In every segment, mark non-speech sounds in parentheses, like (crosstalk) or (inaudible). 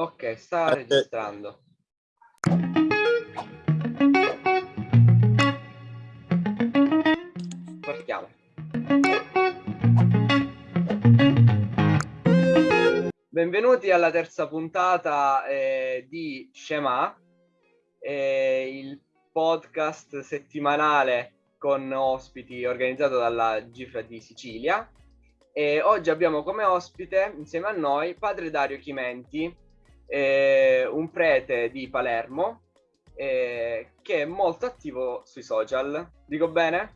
Ok, sta registrando. Partiamo. Benvenuti alla terza puntata eh, di Shema, eh, il podcast settimanale con ospiti organizzato dalla Gifra di Sicilia. E oggi abbiamo come ospite insieme a noi padre Dario Chimenti, eh, un prete di Palermo eh, che è molto attivo sui social. Dico bene?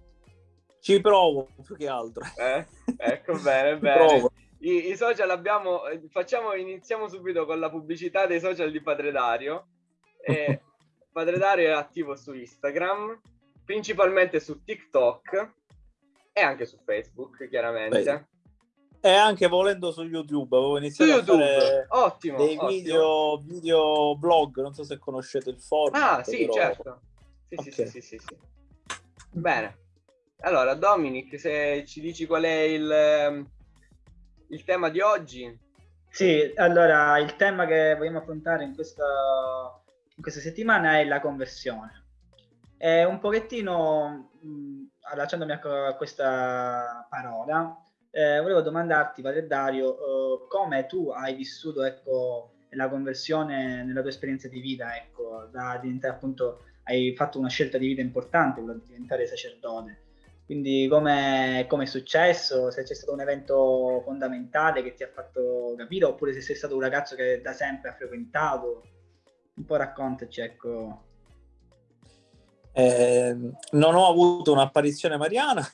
Ci provo più che altro. Eh? Ecco bene, bene. I, I, social abbiamo, facciamo, iniziamo subito con la pubblicità dei social di Padre Dario. (laughs) Padre Dario è attivo su Instagram, principalmente su TikTok e anche su Facebook, chiaramente. Beh. E anche volendo su YouTube, avevo iniziato su YouTube. a fare ottimo, dei ottimo. Video, video blog, non so se conoscete il format. Ah, sì, però... certo. Sì, okay. sì, sì, sì, sì, Bene. Allora, Dominic, se ci dici qual è il, ehm, il tema di oggi. Sì, allora, il tema che vogliamo affrontare in questa, in questa settimana è la conversione. È un pochettino, mh, allacciandomi a questa parola, eh, volevo domandarti, Padre Dario, eh, come tu hai vissuto ecco, la conversione nella tua esperienza di vita, ecco, da diventare appunto, hai fatto una scelta di vita importante, quella di diventare sacerdote. Quindi come è successo, se c'è stato un evento fondamentale che ti ha fatto capire, oppure se sei stato un ragazzo che da sempre ha frequentato, un po' raccontaci, ecco. Eh, non ho avuto un'apparizione mariana,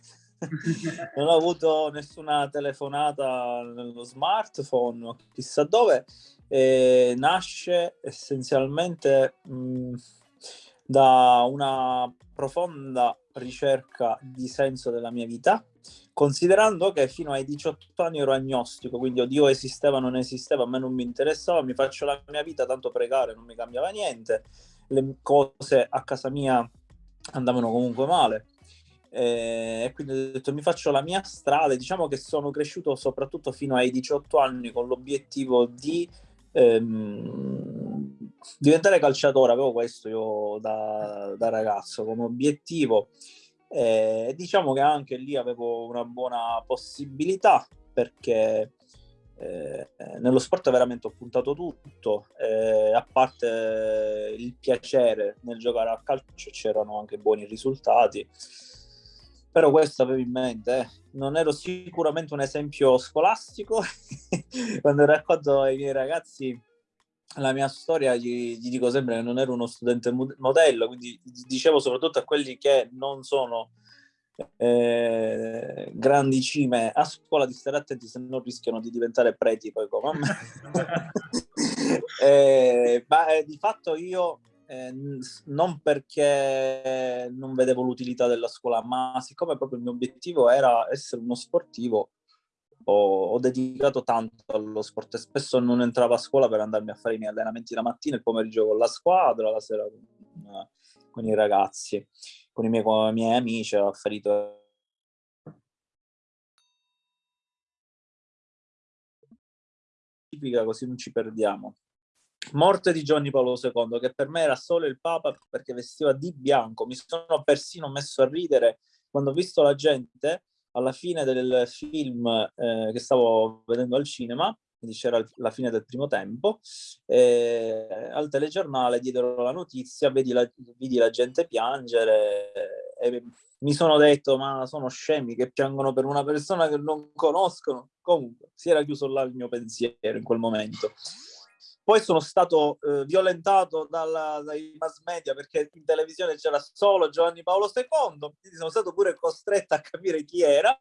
non ho avuto nessuna telefonata nello smartphone, chissà dove. E nasce essenzialmente mh, da una profonda ricerca di senso della mia vita, considerando che fino ai 18 anni ero agnostico, quindi o Dio esisteva o non esisteva, a me non mi interessava, mi faccio la mia vita, tanto pregare non mi cambiava niente, le cose a casa mia andavano comunque male eh, e quindi ho detto mi faccio la mia strada. Diciamo che sono cresciuto soprattutto fino ai 18 anni con l'obiettivo di ehm, diventare calciatore. Avevo questo io da, da ragazzo come obiettivo. Eh, diciamo che anche lì avevo una buona possibilità perché eh, nello sport veramente ho puntato tutto, eh, a parte il piacere nel giocare a calcio c'erano anche buoni risultati però questo avevo in mente, eh. non ero sicuramente un esempio scolastico, (laughs) quando racconto ai miei ragazzi la mia storia gli, gli, dico sempre che non ero uno studente modello, quindi dicevo soprattutto a quelli che non sono eh, grandi cime a scuola di stare attenti se non rischiano di diventare preti poi come me. (laughs) (laughs) eh, ma eh, di fatto io eh, non perché non vedevo l'utilità della scuola, ma siccome proprio il mio obiettivo era essere uno sportivo, ho, ho, dedicato tanto allo sport e spesso non entravo a scuola per andarmi a fare i miei allenamenti la mattina, il pomeriggio con la squadra, la sera con, con i ragazzi, con i miei, con i miei amici, ho ferito così non ci perdiamo. Morte di Giovanni Paolo II, che per me era solo il Papa perché vestiva di bianco. Mi sono persino messo a ridere quando ho visto la gente alla fine del film eh, che stavo vedendo al cinema, quindi c'era la fine del primo tempo, eh, al telegiornale diedero la notizia, vedi la, vedi la gente piangere e mi sono detto ma sono scemi che piangono per una persona che non conoscono. Comunque si era chiuso là il mio pensiero in quel momento. Poi sono stato eh, violentato dalla, dai mass media perché in televisione c'era solo Giovanni Paolo II, quindi sono stato pure costretto a capire chi era.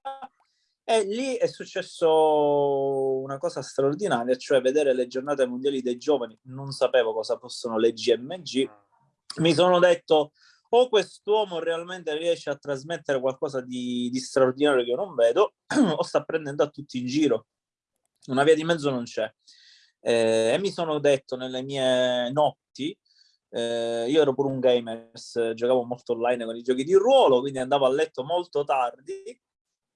E lì è successo una cosa straordinaria, cioè vedere le giornate mondiali dei giovani. Non sapevo cosa fossero le GMG. Mi sono detto, o quest'uomo realmente riesce a trasmettere qualcosa di, di straordinario che io non vedo, (clears throat) o sta prendendo a tutti in giro. Una via di mezzo non c'è. Eh, e mi sono detto nelle mie notti, eh, io ero pure un gamer, giocavo molto online con i giochi di ruolo, quindi andavo a letto molto tardi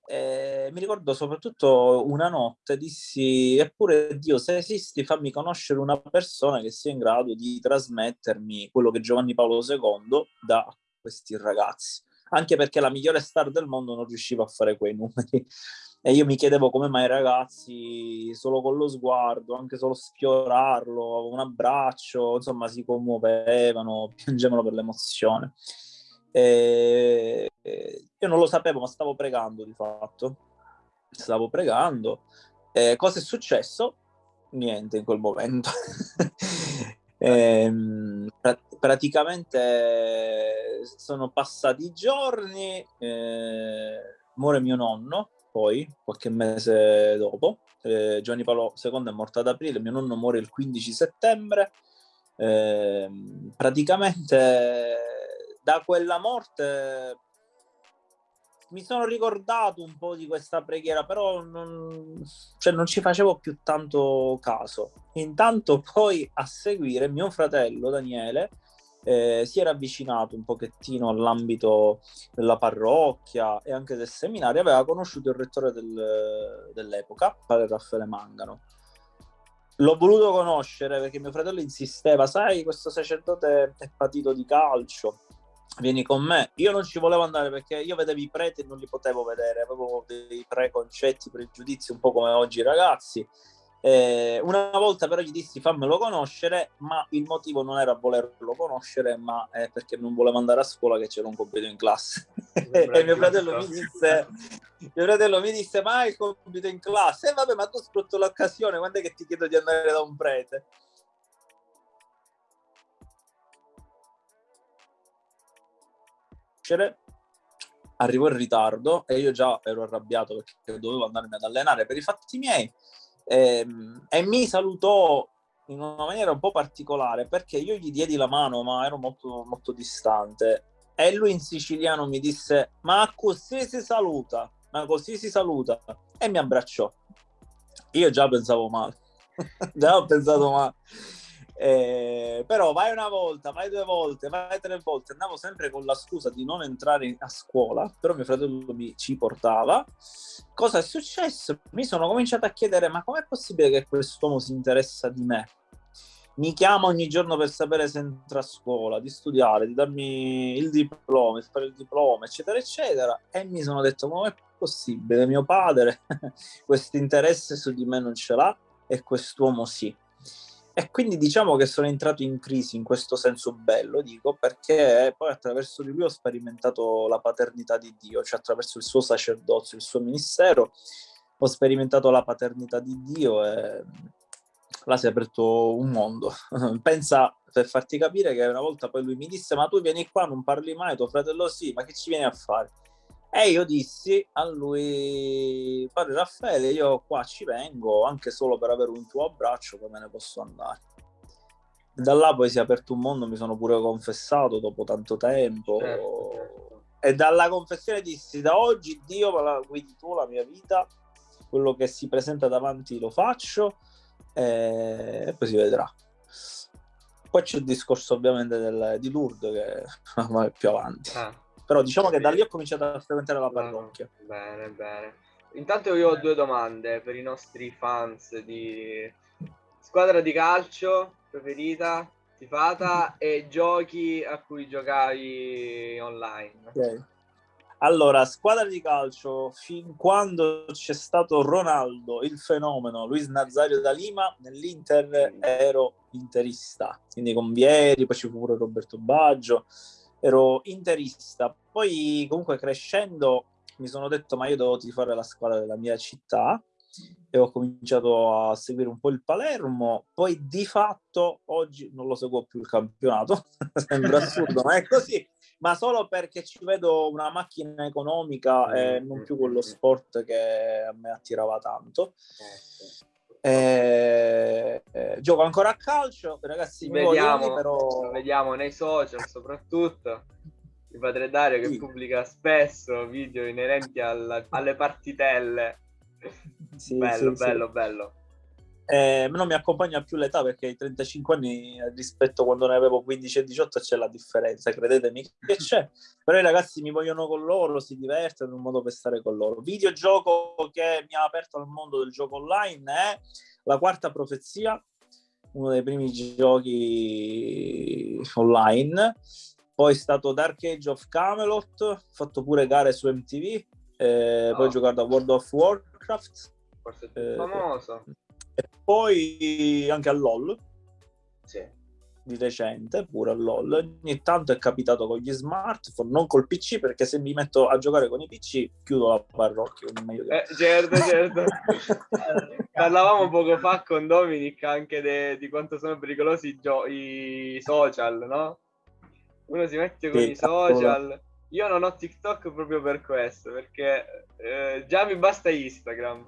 E mi ricordo soprattutto una notte dissi, eppure Dio, se esisti fammi conoscere una persona che sia in grado di trasmettermi quello che Giovanni Paolo II da questi ragazzi. Anche perché la migliore star del mondo non riusciva a fare quei numeri. (laughs) E io mi chiedevo come mai i ragazzi, solo con lo sguardo, anche solo sfiorarlo, un abbraccio, insomma, si commuovevano, (laughs) piangevano per l'emozione. E io non lo sapevo, ma stavo pregando di fatto. Stavo pregando. E cosa è successo? Niente in quel momento. e, (laughs) ehm, praticamente sono passati giorni, eh, muore mio nonno, poi qualche mese dopo. Eh, Giovanni Paolo II è morto ad aprile, mio nonno muore il 15 settembre. Eh, praticamente da quella morte mi sono ricordato un po' di questa preghiera, però non, cioè non ci facevo più tanto caso. Intanto poi a seguire mio fratello Daniele eh, si era avvicinato un pochettino all'ambito della parrocchia e anche del seminario, aveva conosciuto il rettore del, dell'epoca, padre Raffaele Mangano. L'ho voluto conoscere perché mio fratello insisteva, sai, questo sacerdote è patito di calcio, vieni con me. Io non ci volevo andare perché io vedevo i preti e non li potevo vedere, avevo dei preconcetti, pregiudizi un po' come oggi i ragazzi. Eh, una volta però gli dissi fammelo conoscere, ma il motivo non era volerlo conoscere, ma è perché non volevo andare a scuola che c'era un compito in classe. (laughs) e mio fratello mi disse, mio fratello mi disse, ma hai il compito in classe? E vabbè, ma tu sfrutto l'occasione, quando è che ti chiedo di andare da un prete? nascere, arrivò in ritardo e io già ero arrabbiato perché dovevo andarmi ad allenare per i fatti miei e, ehm, e mi salutò in una maniera un po' particolare perché io gli diedi la mano ma ero molto, molto distante. E lui in siciliano mi disse ma così si saluta ma così si saluta. E mi abbracciò. Io già pensavo male. (laughs) Già ho pensato male eh, però vai una volta, vai due volte, vai tre volte, andavo sempre con la scusa di non entrare a scuola, però mio fratello mi ci portava. Cosa è successo? Mi sono cominciato a chiedere, ma com'è possibile che quest'uomo si interessa di me? Mi chiama ogni giorno per sapere se entra a scuola, di studiare, di darmi il diploma, di fare il diploma, eccetera, eccetera. E mi sono detto, ma com'è possibile? Mio padre (laughs) questo interesse su di me non ce l'ha e quest'uomo sì. E quindi diciamo che sono entrato in crisi in questo senso bello, dico, perché poi attraverso di lui ho sperimentato la paternità di Dio, cioè attraverso il suo sacerdozio, il suo ministero, ho sperimentato la paternità di Dio e là si è aperto un mondo. (laughs) Pensa, per farti capire, che una volta poi lui mi disse, ma tu vieni qua, non parli mai, tuo fratello sì, ma che ci vieni a fare? E io dissi a lui, padre Raffaele, io qua ci vengo anche solo per avere un tuo abbraccio, come ne posso andare? Da là poi si è aperto un mondo, mi sono pure confessato dopo tanto tempo. Certo, certo. E dalla confessione dissi, da oggi Dio me la guidi tu la mia vita, quello che si presenta davanti lo faccio e, poi si vedrà. Poi c'è il discorso ovviamente del, di Lourdes che (laughs) va più avanti. Ah però diciamo che da lì ho cominciato a frequentare la parrocchia. Bene, bene. Intanto io ho due domande per i nostri fans di squadra di calcio preferita, tifata e giochi a cui giocavi online. Ok. Allora, squadra di calcio, fin quando c'è stato Ronaldo, il fenomeno, Luis Nazario da Lima, nell'Inter ero interista, quindi con Vieri, poi ci fu pure Roberto Baggio, ero interista. Poi comunque crescendo mi sono detto ma io devo tifare la squadra della mia città e ho cominciato a seguire un po' il Palermo, poi di fatto oggi non lo seguo più il campionato, (laughs) sembra assurdo, ma è così, ma solo perché ci vedo una macchina economica e non più quello sport che a me attirava tanto. Eh, eh, eh, gioco ancora a calcio, ragazzi. Vediamo, voglio, però... vediamo nei social soprattutto. Il padre Dario che sì. pubblica spesso video inerenti alla, alle partitelle. (laughs) Sì, bello, sì, bello, bello. Eh, non mi accompagna più l'età perché ai 35 anni rispetto a quando ne avevo 15 e 18 c'è la differenza, credetemi (laughs) che c'è. Però i ragazzi mi vogliono con loro, si divertono, è un modo per stare con loro. Videogioco che mi ha aperto al mondo del gioco online è La Quarta Profezia, uno dei primi giochi online. Poi è stato Dark Age of Camelot, ho fatto pure gare su MTV, eh, oh. poi ho giocato a World of Warcraft. Forse è più eh, famoso. E poi anche a LOL. Sì. Di recente, pure a LOL. Ogni tanto è capitato con gli smartphone, non col PC, perché se mi metto a giocare con i PC chiudo la parrocchia. Eh, certo, certo. (laughs) Parlavamo poco fa con Dominic anche de, di quanto sono pericolosi i, gio- i social, no? Uno si mette con sì, i social. Io non ho TikTok proprio per questo, perché eh, già mi basta Instagram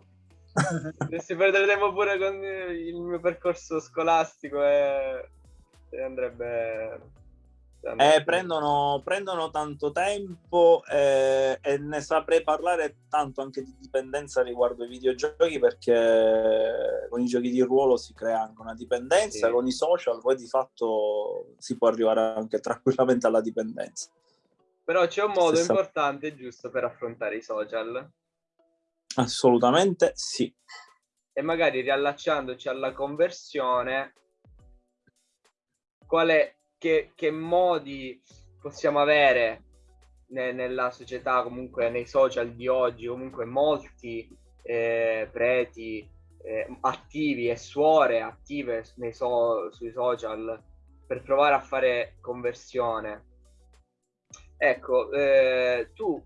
(laughs) Dovessi perdere tempo pure con il mio percorso scolastico e, e andrebbe... Eh, prendono, prendono, tanto tempo eh, e ne saprei parlare tanto anche di dipendenza riguardo ai videogiochi perché con i giochi di ruolo si crea anche una dipendenza, sì. con i social poi di fatto si può arrivare anche tranquillamente alla dipendenza. Però c'è un modo importante e giusto per affrontare i social Assolutamente sì. E magari riallacciandoci alla conversione, quale, che, che modi possiamo avere ne, nella società, comunque nei social di oggi, comunque molti eh, preti eh, attivi e suore attive so, sui social per provare a fare conversione. Ecco, eh, tu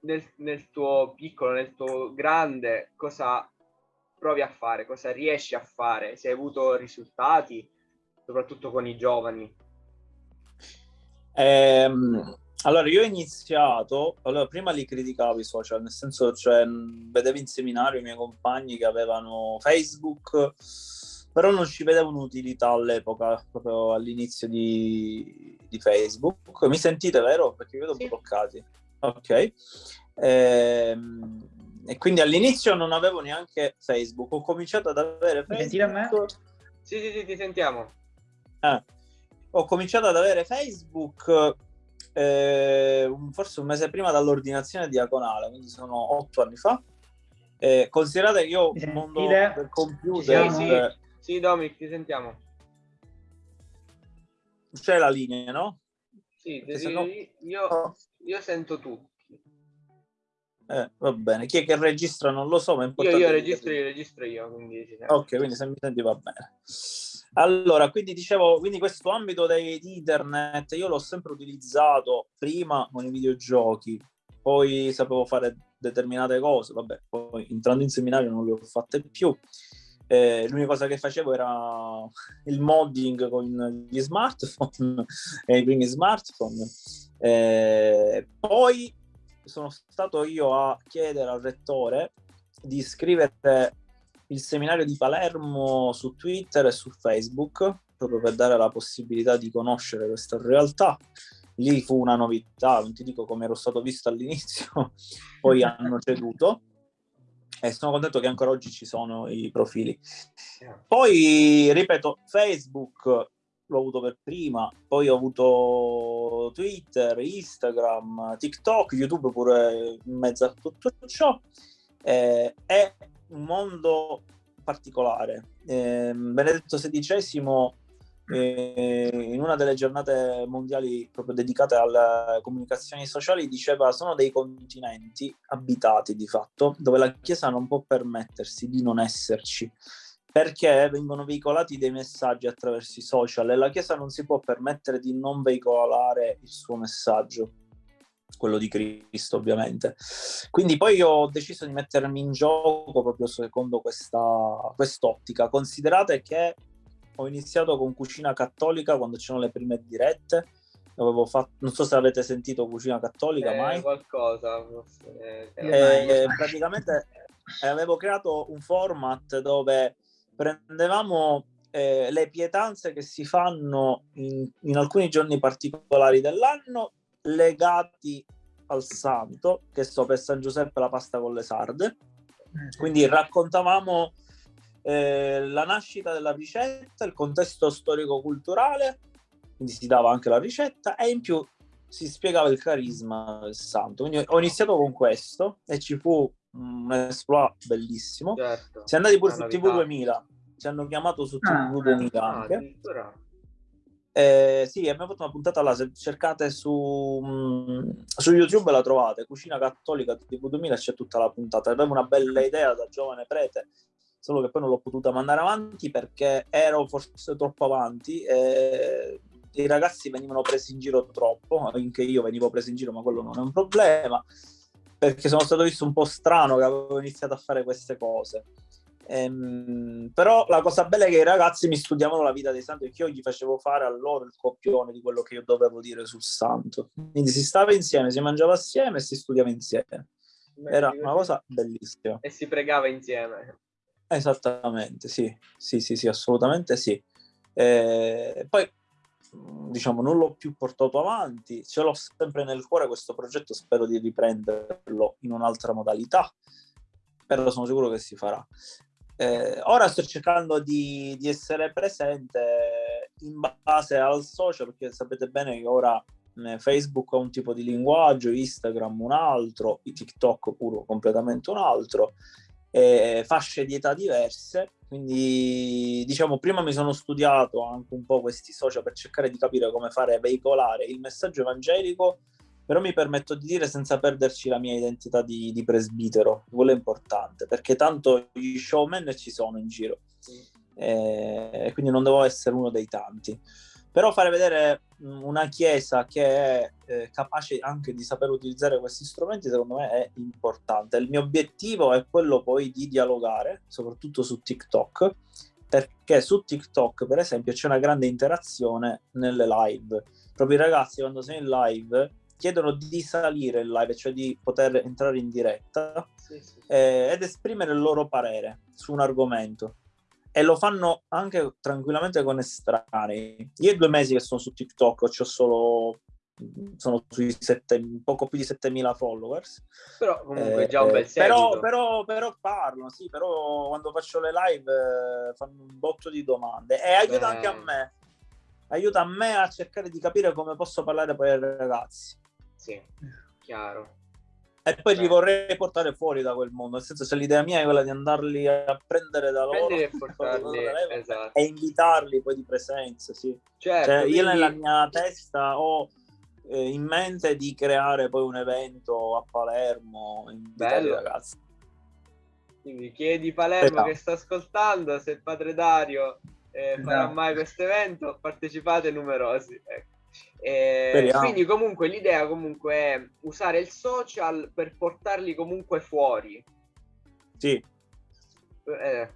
nel, nel tuo piccolo, nel tuo grande, cosa provi a fare, cosa riesci a fare, se hai avuto risultati, soprattutto con i giovani. Ehm, allora, io ho iniziato, allora, prima li criticavo i social, nel senso, cioè, vedevo in seminario i miei compagni che avevano Facebook, però non ci vedevo un'utilità all'epoca, proprio all'inizio di, di Facebook. Mi sentite, vero? Perché vi vedo sì. bloccati. Ok. Ehm, e quindi all'inizio non avevo neanche Facebook, ho cominciato ad avere Facebook. Me? Sì, sì, sì, ti sentiamo. Ah, ho cominciato ad avere Facebook eh, forse un mese prima dall'ordinazione diaconale, quindi sono otto anni fa. Eh, considerate che io il mondo del computer... Sì, sì, sì, Dominic, ti sentiamo. C'è la linea, no? Sì, sì no... io, io sento tutto. Eh, va bene, chi è che registra non lo so, ma è importante. Io, io registro, io registro io, quindi... Ok, quindi se mi senti va bene. Allora, quindi dicevo, quindi questo ambito di internet io l'ho sempre utilizzato prima con i videogiochi, poi sapevo fare determinate cose, vabbè, poi entrando in seminario non le ho fatte più. Eh, l'unica cosa che facevo era (laughs) il modding con gli smartphone (laughs) e i primi smartphone. Eh, poi sono stato io a chiedere al rettore di scrivere il seminario di Palermo su Twitter e su Facebook proprio per dare la possibilità di conoscere questa realtà. Lì fu una novità, non ti dico come ero stato visto all'inizio, (laughs) poi hanno ceduto e sono contento che ancora oggi ci sono i profili. Poi, ripeto, Facebook l'ho avuto per prima, poi ho avuto Twitter, Instagram, TikTok, YouTube pure in mezzo a tutto ciò. Eh, è un mondo particolare. Eh, Benedetto XVI, eh, in una delle giornate mondiali proprio dedicate alle comunicazioni sociali, diceva sono dei continenti abitati di fatto, dove la Chiesa non può permettersi di non esserci perché vengono veicolati dei messaggi attraverso i social e la Chiesa non si può permettere di non veicolare il suo messaggio, quello di Cristo ovviamente. Quindi poi ho deciso di mettermi in gioco proprio secondo questa quest'ottica. Considerate che ho iniziato con Cucina Cattolica quando c'erano le prime dirette. Avevo fatto, non so se avete sentito Cucina Cattolica eh, mai. Qualcosa. Eh, eh, praticamente avevo creato un format dove prendevamo eh, le pietanze che si fanno in, in alcuni giorni particolari dell'anno legati al santo, che so per San Giuseppe la pasta con le sarde. Eh, quindi raccontavamo eh, la nascita della ricetta, il contesto storico-culturale, quindi si dava anche la ricetta e in più si spiegava il carisma del santo. Quindi ho iniziato con questo e ci fu un esploit bellissimo. Certo. Si è andati pure su TV 2000, ci hanno chiamato su ah, TV 2000 ah, anche. Eh, sì, abbiamo fatto una puntata là, se cercate su, mh, su YouTube la trovate, Cucina Cattolica TV 2000 c'è tutta la puntata, avevo una bella idea da giovane prete, solo che poi non l'ho potuta mandare avanti perché ero forse troppo avanti e i ragazzi venivano presi in giro troppo, anche io venivo preso in giro, ma quello non è un problema, perché sono stato visto un po' strano che avevo iniziato a fare queste cose. Ehm, però la cosa bella è che i ragazzi mi studiavano la vita dei santi perché io gli facevo fare a loro il copione di quello che io dovevo dire sul santo. Quindi si stava insieme, si mangiava assieme e si studiava insieme. Era una cosa bellissima. E si pregava insieme. Esattamente, sì, sì, sì, sì assolutamente sì. E poi diciamo non l'ho più portato avanti, ce l'ho sempre nel cuore questo progetto, spero di riprenderlo in un'altra modalità, però sono sicuro che si farà. Eh, ora sto cercando di, di, essere presente in base al social, perché sapete bene che ora Facebook ha un tipo di linguaggio, Instagram un altro, TikTok pure completamente un altro, eh, fasce di età diverse. Quindi, diciamo, prima mi sono studiato anche un po' questi social per cercare di capire come fare veicolare il messaggio evangelico però mi permetto di dire senza perderci la mia identità di, di presbitero, quello è importante, perché tanto gli showman ci sono in giro, e, e quindi non devo essere uno dei tanti. Però fare vedere una chiesa che è eh, capace anche di saper utilizzare questi strumenti, secondo me è importante. Il mio obiettivo è quello poi di dialogare, soprattutto su TikTok, perché su TikTok, per esempio, c'è una grande interazione nelle live. Proprio i ragazzi quando sei in live chiedono di salire il live, cioè di poter entrare in diretta sì, sì. Eh, ed esprimere il loro parere su un argomento. E lo fanno anche tranquillamente con estranei. Io i due mesi che sono su TikTok ho solo sono sui sette, poco più di 7000 followers però comunque eh, già un bel però, però, però, parlo sì però quando faccio le live eh, fanno un botto di domande e aiuta eh. anche a me aiuta a me a cercare di capire come posso parlare poi ai ragazzi sì, chiaro. E poi Beh. li vorrei portare fuori da quel mondo, nel senso se l'idea mia è quella di andarli a prendere da loro e, (laughs) portarli, esatto. e invitarli poi di presenza, sì. Certo, cioè, quindi... Io nella mia testa ho eh, in mente di creare poi un evento a Palermo, i ragazzi. Quindi chiedi Palermo esatto. che sta ascoltando se Padre Dario eh, esatto. farà mai questo evento, partecipate numerosi. Ecco. Eh, quindi comunque l'idea comunque è usare il social per portarli comunque fuori. Sì. Eh,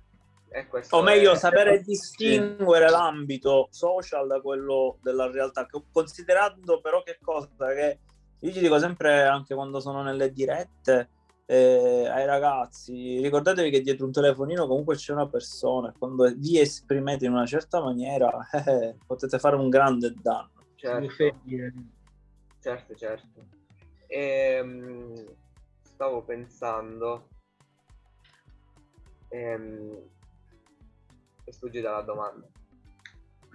o meglio, è... sapere distinguere sì. l'ambito social da quello della realtà, considerando però che cosa che io ci dico sempre anche quando sono nelle dirette eh, ai ragazzi, ricordatevi che dietro un telefonino comunque c'è una persona, quando vi esprimete in una certa maniera (laughs) eh, potete fare un grande danno certo. certo, certo. E, ehm, stavo pensando... Ehm, è sfuggita la domanda.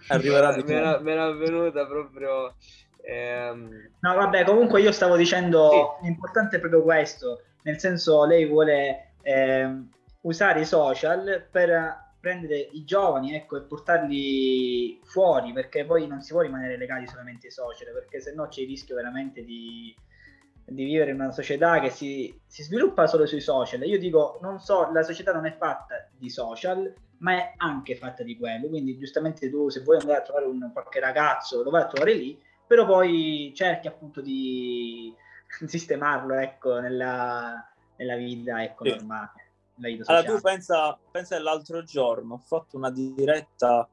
Arriverà di (laughs) me, era, me era venuta proprio... Ehm... No, vabbè, comunque io stavo dicendo sì. l'importante è proprio questo, nel senso lei vuole eh, usare i social per prendere i giovani ecco, e portarli fuori perché poi non si può rimanere legati solamente ai social perché se no c'è il rischio veramente di, di vivere in una società che si, si, sviluppa solo sui social. Io dico, non so, la società non è fatta di social, ma è anche fatta di quello. Quindi, giustamente, tu se vuoi andare a trovare un, qualche ragazzo, lo vai a trovare lì, però poi cerchi appunto di (laughs) sistemarlo ecco, nella, nella vita ecco, normale. Allora, tu pensa, pensa l'altro giorno, ho fatto una diretta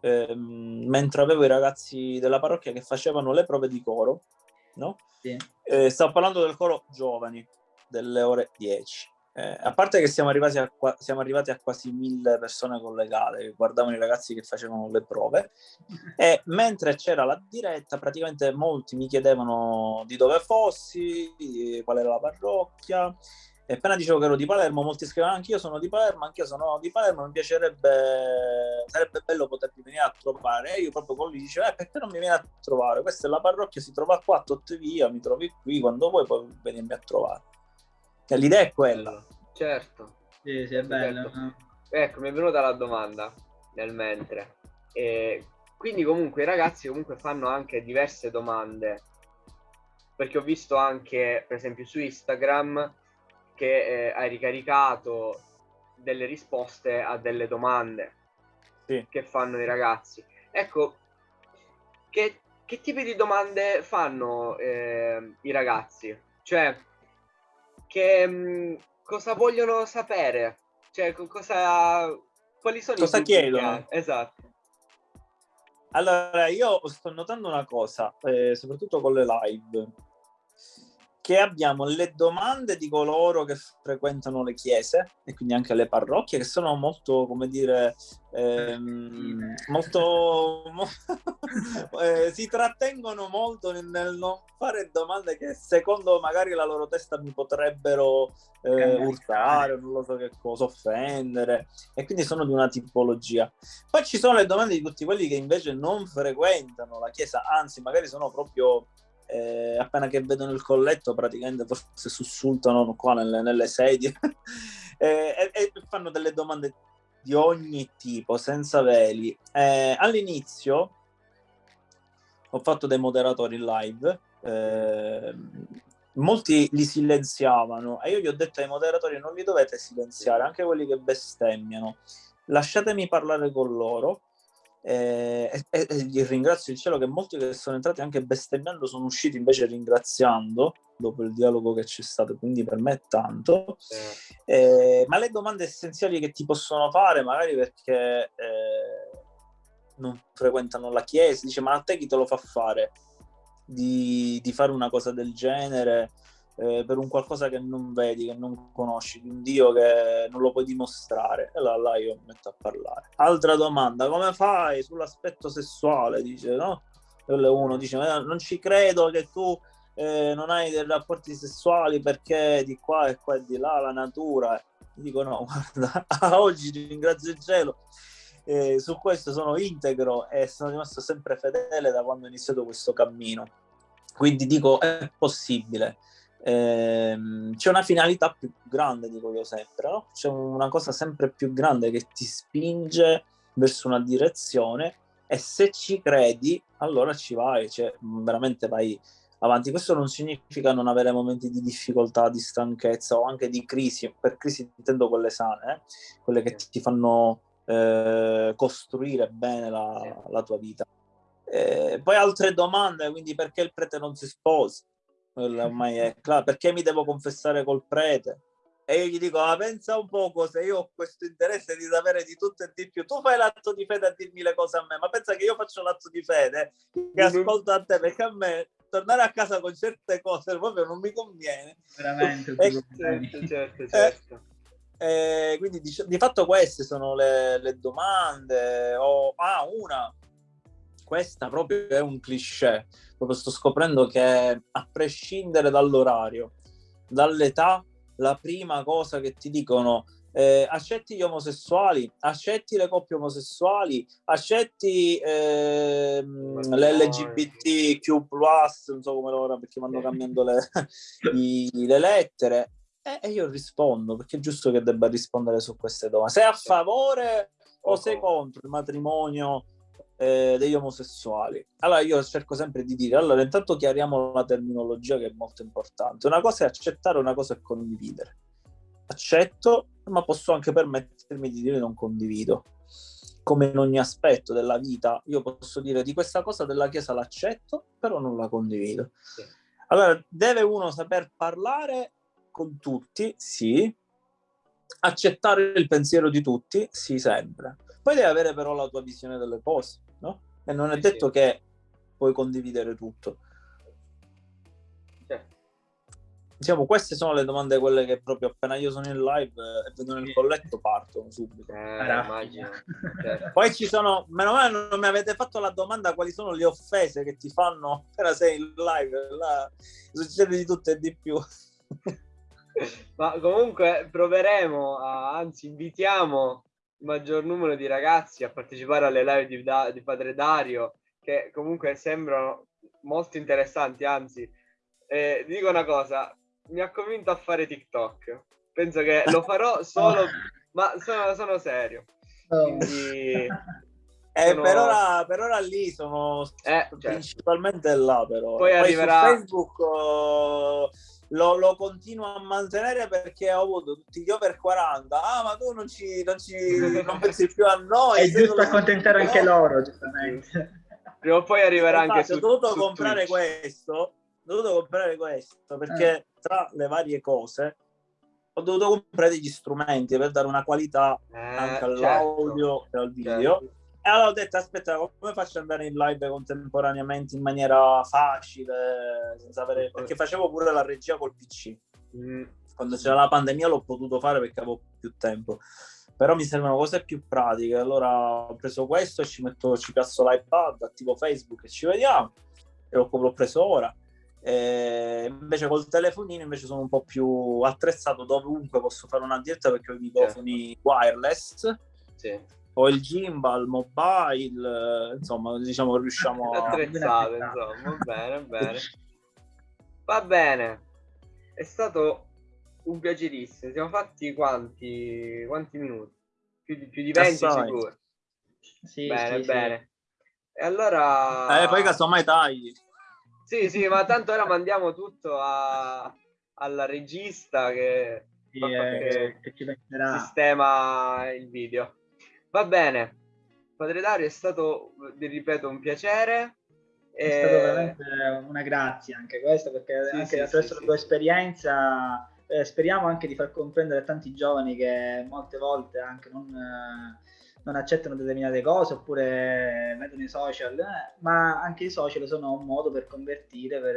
ehm, mentre avevo i ragazzi della parrocchia che facevano le prove di coro, no? Sì. Eh, stavo parlando del coro giovani, delle ore 10. Eh, a parte che siamo arrivati, a, siamo arrivati a quasi mille persone collegate che guardavano i ragazzi che facevano le prove (laughs) e mentre c'era la diretta praticamente molti mi chiedevano di dove fossi, qual era la parrocchia E appena dicevo che ero di Palermo, molti scrivono anch'io sono di Palermo, anch'io sono di Palermo, mi piacerebbe, sarebbe bello potermi venire a trovare. E io proprio con lui dicevo, eh, perché non mi vieni a trovare? Questa è la parrocchia, si trova qua, tot via, mi trovi qui, quando vuoi puoi venirmi a trovare. E l'idea è quella. Certo. Sì, sì, è bello. Certo. Ecco, mi è venuta la domanda nel mentre. E quindi comunque i ragazzi comunque fanno anche diverse domande. Perché ho visto anche, per esempio, su Instagram che eh, hai ricaricato delle risposte a delle domande Sì. che fanno i ragazzi. Ecco, che, che tipi di domande fanno eh, i ragazzi? Cioè, che, mh, cosa vogliono sapere? Cioè, co- cosa, quali sono Cosa i chiedono? Esatto. Allora, io sto notando una cosa, eh, soprattutto con le live, che abbiamo le domande di coloro che frequentano le chiese e quindi anche le parrocchie, che sono molto, come dire, ehm, molto... mo- (laughs) eh, si trattengono molto nel, nel non fare domande che secondo magari la loro testa mi potrebbero eh, urtare, non lo so che cosa, offendere, e quindi sono di una tipologia. Poi ci sono le domande di tutti quelli che invece non frequentano la chiesa, anzi magari sono proprio eh, appena che vedono il colletto praticamente forse sussultano qua nelle, nelle sedie (laughs) Eh, e, e fanno delle domande di ogni tipo, senza veli. Eh, all'inizio ho fatto dei moderatori live, eh, molti li silenziavano e io gli ho detto ai moderatori non li dovete silenziare, anche quelli che bestemmiano, lasciatemi parlare con loro. Eh, e, e- e ringrazio il cielo che molti che sono entrati anche bestemmiando sono usciti invece ringraziando dopo il dialogo che c'è stato, quindi per me è tanto. Eh, Eh, ma le domande essenziali che ti possono fare, magari perché eh, non frequentano la chiesa, dice: Ma a te chi te lo fa fare? Di, di fare una cosa del genere eh, per un qualcosa che non vedi, che non conosci, di un Dio che non lo puoi dimostrare? E là, là io mi metto a parlare. Altra domanda: come fai sull'aspetto sessuale? Dice no? E uno dice: "Ma Non ci credo che tu eh, non hai dei rapporti sessuali perché di qua e qua e di là la natura. Dico no, (laughs) guarda, oggi ringrazio il cielo. eh, su questo sono integro e sono rimasto sempre fedele da quando ho iniziato questo cammino. Quindi dico, è possibile. Ehm, c'è una finalità più grande, dico io sempre, no? C'è una cosa sempre più grande che ti spinge verso una direzione e se ci credi, allora ci vai, cioè veramente vai avanti. Questo non significa non avere momenti di difficoltà, di stanchezza o anche di crisi. Per crisi intendo quelle sane, eh? quelle che ti fanno eh, costruire bene la, la tua vita. Eh, poi altre domande, quindi perché il prete non si sposa? Ormai è claro. Perché mi devo confessare col prete? E io gli dico, ah, pensa un poco, se io ho questo interesse di sapere di tutto e di più, tu fai l'atto di fede a dirmi le cose a me, ma pensa che io faccio l'atto di fede, che ascolto a te, perché a me tornare a casa con certe cose proprio non mi conviene. Veramente. Eh, tutti problemi. certo, certo, certo. Eh, quindi dic- di fatto queste sono le, le domande. O, ah, una, questa proprio è un cliché. Proprio sto scoprendo che a prescindere dall'orario, dall'età, la prima cosa che ti dicono eh, accetti gli omosessuali, accetti le coppie omosessuali, accetti ehm, l'LGBTQ+, non so come ora perché vanno cambiando le, (laughs) i- le lettere. E, e io rispondo, perché è giusto che debba rispondere su queste domande. Sei a favore o sei contro il matrimonio eh, degli omosessuali? Allora io cerco sempre di dire, allora intanto chiariamo la terminologia che è molto importante. Una cosa è accettare, una cosa è condividere. Accetto, ma posso anche permettermi di dire non condivido. Come in ogni aspetto della vita, io posso dire di questa cosa della Chiesa l'accetto, però non la condivido. Sì. Allora, deve uno saper parlare con tutti, sì, accettare il pensiero di tutti, sì, sempre. Poi devi avere però la tua visione delle cose, no? E non è Sì, detto sì. che puoi condividere tutto. Certo. Diciamo, queste sono le domande quelle che proprio appena io sono in live eh, e vedono il colletto partono subito. Eh, immagino. (laughs) Certo. Poi ci sono, meno male non mi avete fatto la domanda quali sono le offese che ti fanno appena sei in live, là succede di tutto e di più. (laughs) Ma comunque proveremo, a, anzi invitiamo maggior numero di ragazzi a partecipare alle live di, da, di Padre Dario, che comunque sembrano molto interessanti, anzi, eh, dico una cosa, mi ha convinto a fare TikTok. Penso che lo farò (laughs) solo, ma sono, sono serio. Quindi... (laughs) Eh, sono- per, ora, per ora lì sono Eh, certo. principalmente là però. Poi Poi, arriverà- su Facebook oh, lo, lo continuo a mantenere perché ho avuto tutti gli over 40. Ah, ma tu non ci, non ci non pensi più a noi. È giusto accontentare anche loro, giustamente. Prima o poi arriverà anche su ho dovuto su comprare Twitch. questo ho dovuto comprare questo perché tra le varie cose ho dovuto comprare degli strumenti per dare una qualità Eh, anche certo. all'audio e al video Certo. E allora ho detto aspetta come faccio ad andare in live contemporaneamente in maniera facile senza avere... perché facevo pure la regia col pc Mm, quando c'era la pandemia l'ho potuto fare perché avevo più tempo. Però mi servono cose più pratiche. Allora ho preso questo e ci metto ci piazzo l'iPad attivo Facebook e ci vediamo. E l'ho, l'ho preso ora. E invece col telefonino invece sono un po' più attrezzato dovunque posso fare una diretta perché ho i microfoni wireless. Sì. Ho il gimbal mobile eh, insomma diciamo riusciamo (laughs) a attrezzato, (laughs) insomma. Va bene, bene. Va bene. È stato un piacerissimo. Siamo fatti quanti, quanti minuti? Più di, più di 20 Assai. sicuro. Sì, bene, sì, sì. bene. E allora... eh, poi casomai tagli Sì, sì, ma tanto ora mandiamo tutto a- alla regista che Sì, eh, che- che ci sistema il video. Va bene. Padre Dario è stato, vi ripeto, un piacere. È E- stato veramente una grazia anche questo, perché Sì, anche sì, attraverso sì, la tua sì. esperienza eh, speriamo anche di far comprendere a tanti giovani che molte volte anche non, eh, non accettano determinate cose oppure vedono i social, eh, ma anche i social sono un modo per convertire, per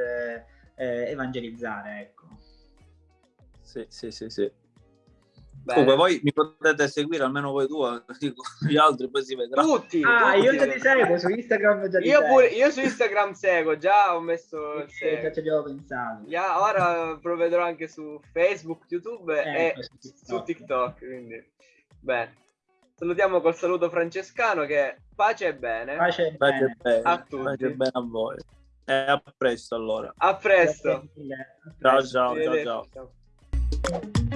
eh, evangelizzare. Ecco. sì sì sì sì. Comunque voi mi potete seguire almeno voi due, (laughs) gli altri poi si vedrà. Tutti. Ah, tutti. io già ti seguo su Instagram. Già Io pure, io su Instagram seguo, già ho messo il Sì, già ci avevo pensato. Ya, ora provvederò anche su Facebook, YouTube Eh, e su TikTok. su TikTok. Quindi, bene. Salutiamo col saluto francescano che pace e bene. Pace e bene. bene, A tutti. pace bene a voi. E a presto allora. A presto. A Ciao presto. ciao ciao Arrivederci. ciao. Ciao.